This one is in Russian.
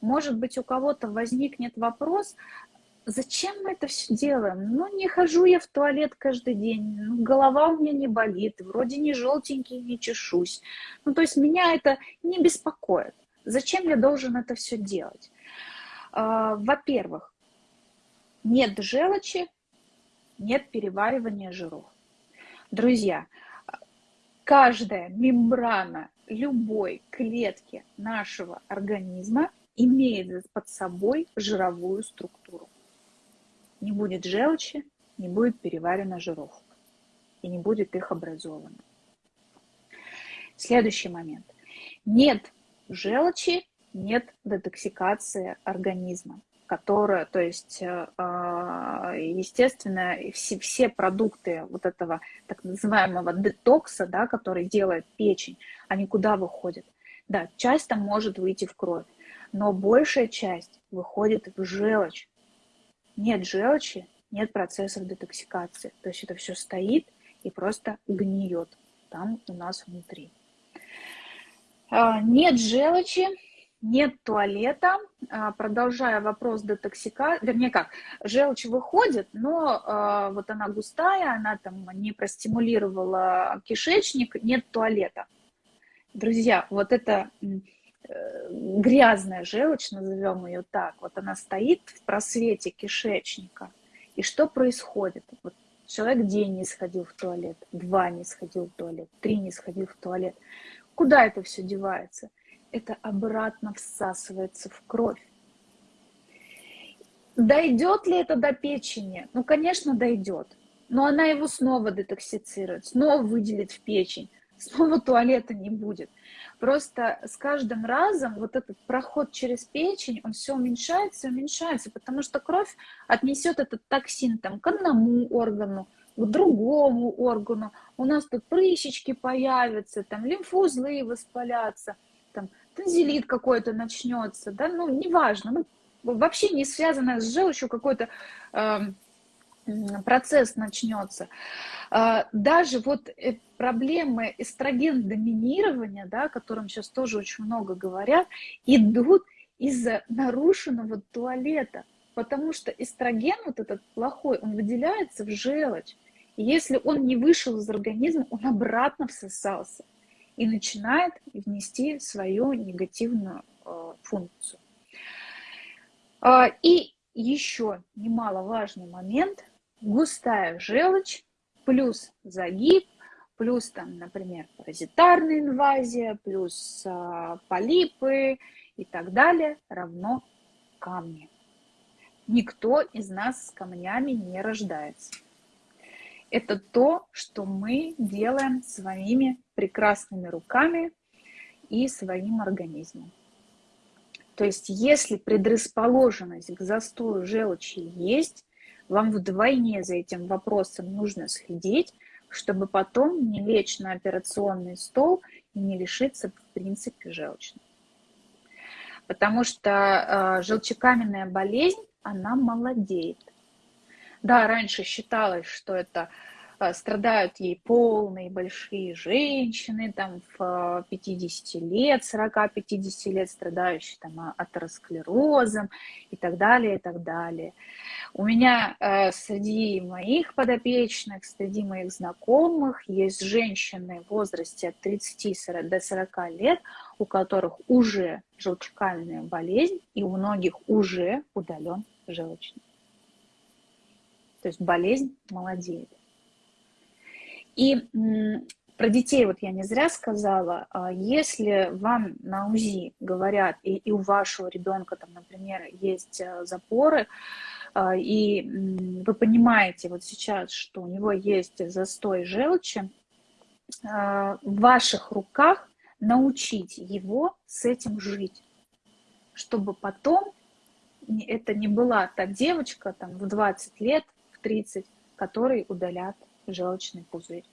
может быть, у кого-то возникнет вопрос, зачем мы это все делаем? Ну, не хожу я в туалет каждый день, ну, голова у меня не болит, вроде не желтенький, не чешусь. Ну, то есть меня это не беспокоит. Зачем я должен это все делать? А, во-первых, нет желчи, нет переваривания жиров. Друзья, каждая мембрана любой клетки нашего организма имеет под собой жировую структуру. Не будет желчи, не будет переварено жиров и не будет их образовано. Следующий момент. Нет желчи, нет детоксикации организма которая, то есть, э, а, естественно, все, все продукты вот этого так называемого детокса, да, который делает печень, они куда выходят? Да, часть там может выйти в кровь, но большая часть выходит в желчь. Нет желчи, нет процессов детоксикации. То есть это все стоит и просто гниет там у нас внутри. А, нет желчи, нет туалета, а, продолжая вопрос детоксикации, вернее как, желчь выходит, но а, вот она густая, она там не простимулировала кишечник, нет туалета. Друзья, вот это грязная желчь, назовем ее так, вот она стоит в просвете кишечника, и что происходит? Вот человек день не сходил в туалет, два не сходил в туалет, три не сходил в туалет. Куда это все девается? это обратно всасывается в кровь. Дойдет ли это до печени? Ну, конечно, дойдет. Но она его снова детоксицирует, снова выделит в печень, снова туалета не будет. Просто с каждым разом вот этот проход через печень, он все уменьшается уменьшается, потому что кровь отнесет этот токсин там, к одному органу, к другому органу. У нас тут прыщички появятся, там лимфоузлы воспалятся – танзелит какой-то начнется, да, ну, неважно, ну, вообще не связано с желчью какой-то э, процесс начнется. Э, даже вот э, проблемы эстроген доминирования, да, о котором сейчас тоже очень много говорят, идут из-за нарушенного туалета, потому что эстроген вот этот плохой, он выделяется в желчь. И если он не вышел из организма, он обратно всосался и начинает внести свою негативную э, функцию. А, и еще немаловажный момент, густая желчь плюс загиб, плюс там, например, паразитарная инвазия, плюс а, полипы и так далее равно камни. Никто из нас с камнями не рождается это то, что мы делаем своими прекрасными руками и своим организмом. То есть если предрасположенность к застою желчи есть, вам вдвойне за этим вопросом нужно следить, чтобы потом не лечь на операционный стол и не лишиться, в принципе, желчной. Потому что э, желчекаменная болезнь, она молодеет. Да, раньше считалось, что это страдают ей полные большие женщины, там в 50 э, лет, 40-50 лет, страдающие там а, атеросклерозом и так далее, и так далее. У меня э, среди моих подопечных, среди моих знакомых есть женщины в возрасте от 30 до 40 лет, у которых уже желчекальная болезнь, и у многих уже удален желчный. То есть болезнь молодеет. И про детей вот я не зря сказала, а если вам на УЗИ говорят, и, и у вашего ребенка там, например, есть э, запоры, а, и вы понимаете вот сейчас, что у него есть застой желчи, а, в ваших руках научить его с этим жить, чтобы потом это не была та девочка там в 20 лет, 30, которые удалят желчный пузырь.